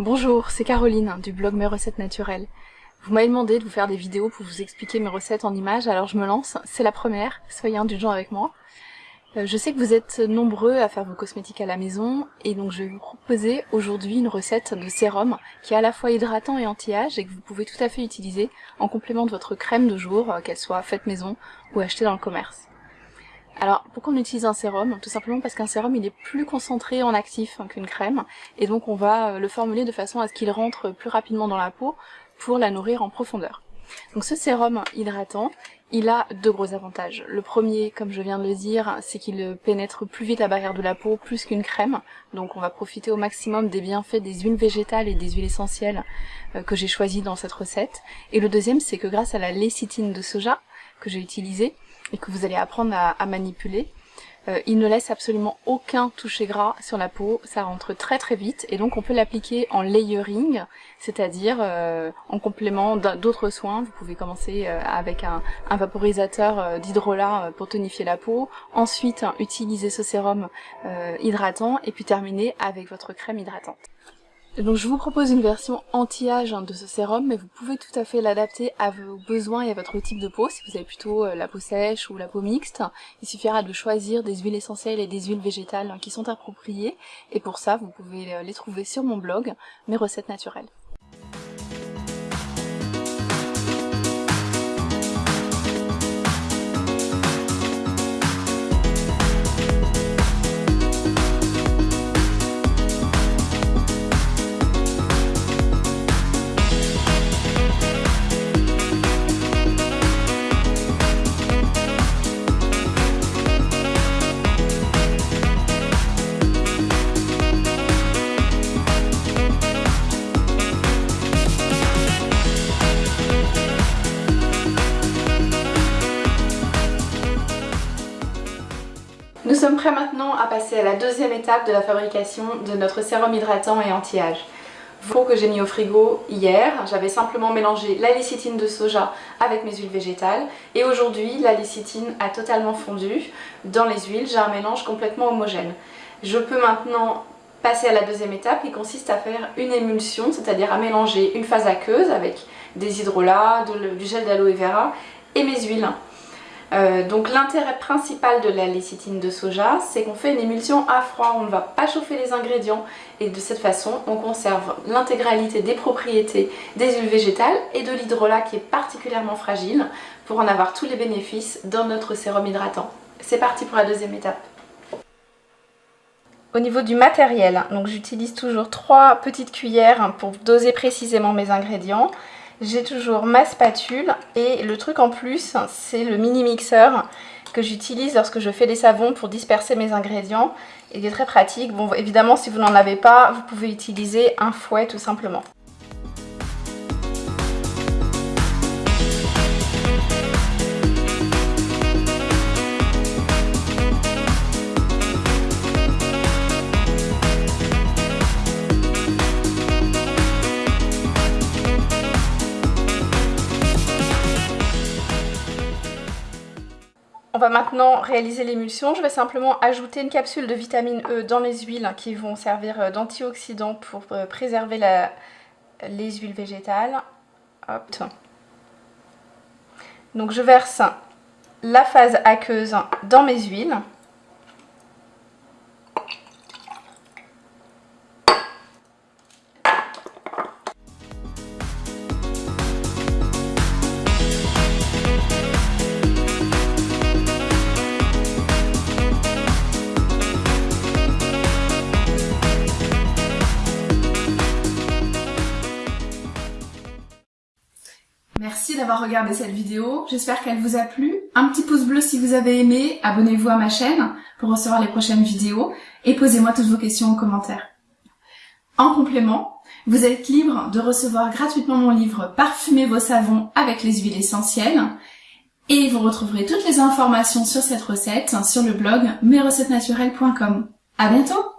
Bonjour, c'est Caroline du blog Mes recettes naturelles. Vous m'avez demandé de vous faire des vidéos pour vous expliquer mes recettes en images, alors je me lance, c'est la première, soyez indulgents avec moi. Euh, je sais que vous êtes nombreux à faire vos cosmétiques à la maison, et donc je vais vous proposer aujourd'hui une recette de sérum qui est à la fois hydratant et anti-âge et que vous pouvez tout à fait utiliser en complément de votre crème de jour, euh, qu'elle soit faite maison ou achetée dans le commerce. Alors, pourquoi on utilise un sérum? Tout simplement parce qu'un sérum, il est plus concentré en actif qu'une crème, et donc on va euh, le formuler de façon à ce qu'il rentre plus rapidement dans la peau pour la nourrir en profondeur. Donc ce sérum hydratant, il a deux gros avantages. Le premier, comme je viens de le dire, c'est qu'il pénètre plus vite la barrière de la peau, plus qu'une crème. Donc on va profiter au maximum des bienfaits des huiles végétales et des huiles essentielles euh, que j'ai choisies dans cette recette. Et le deuxième, c'est que grâce à la lécithine de soja que j'ai utilisée, et que vous allez apprendre à, manipuler. Euh, il ne laisse absolument aucun toucher gras sur la peau, ça rentre très très vite et donc on peut l'appliquer en layering, c'est-à-dire euh, en complément d'autres soins. Vous pouvez commencer euh, avec un, un vaporisateur d'hydrolat pour tonifier la peau, ensuite utiliser ce sérum hydratant et puis terminer avec votre crème hydratante. Donc je vous propose une version anti-âge hein, de ce sérum, mais vous pouvez tout à fait l'adapter à vos besoins et à votre type de peau. Si vous avez plutôt euh, la peau sèche ou la peau mixte, il suffira de choisir des huiles essentielles et des huiles végétales hein, qui sont appropriées. Et pour ça, vous pouvez euh, les trouver sur mon blog, mes recettes naturelles. Nous sommes prêts maintenant à passer à la deuxième étape de la fabrication de notre sérum hydratant et anti-âge. Peau que j'ai mis au frigo hier, j'avais simplement mélangé la lécithine de soja avec mes huiles végétales et aujourd'hui la lécithine a totalement fondu dans les huiles, j'ai un mélange complètement homogène. Je peux maintenant passer à la deuxième étape qui consiste à faire une émulsion, c'est-à-dire à mélanger une phase aqueuse avec des hydrolats, du gel d'aloe vera et mes huiles. Euh, donc l'intérêt principal de la lécithine de soja, c'est qu'on fait une émulsion à froid, on ne va pas chauffer les ingrédients et de cette façon on conserve l'intégralité des propriétés des huiles végétales et de l'hydrolat qui est particulièrement fragile pour en avoir tous les bénéfices dans notre sérum hydratant. C'est parti pour la deuxième étape. Au niveau du matériel, j'utilise toujours trois petites cuillères pour doser précisément mes ingrédients. J'ai toujours ma spatule et le truc en plus, c'est le mini mixeur que j'utilise lorsque je fais des savons pour disperser mes ingrédients. Il est très pratique. Bon, évidemment, si vous n'en avez pas, vous pouvez utiliser un fouet tout simplement. On va maintenant réaliser l'émulsion. Je vais simplement ajouter une capsule de vitamine E dans les huiles qui vont servir euh, d'antioxydant pour euh, préserver les huiles végétales. Donc je verse la phase aqueuse dans mes huiles. Merci d'avoir regardé cette vidéo, j'espère qu'elle vous a plu. Un petit pouce bleu si vous avez aimé, abonnez-vous à ma chaîne pour recevoir les prochaines vidéos et posez-moi toutes vos questions en commentaire. En complément, vous êtes libre de recevoir gratuitement mon livre Parfumez vos savons avec les huiles essentielles et vous retrouverez toutes les informations sur cette recette sur le blog mesrecettesnaturelles.com. À bientôt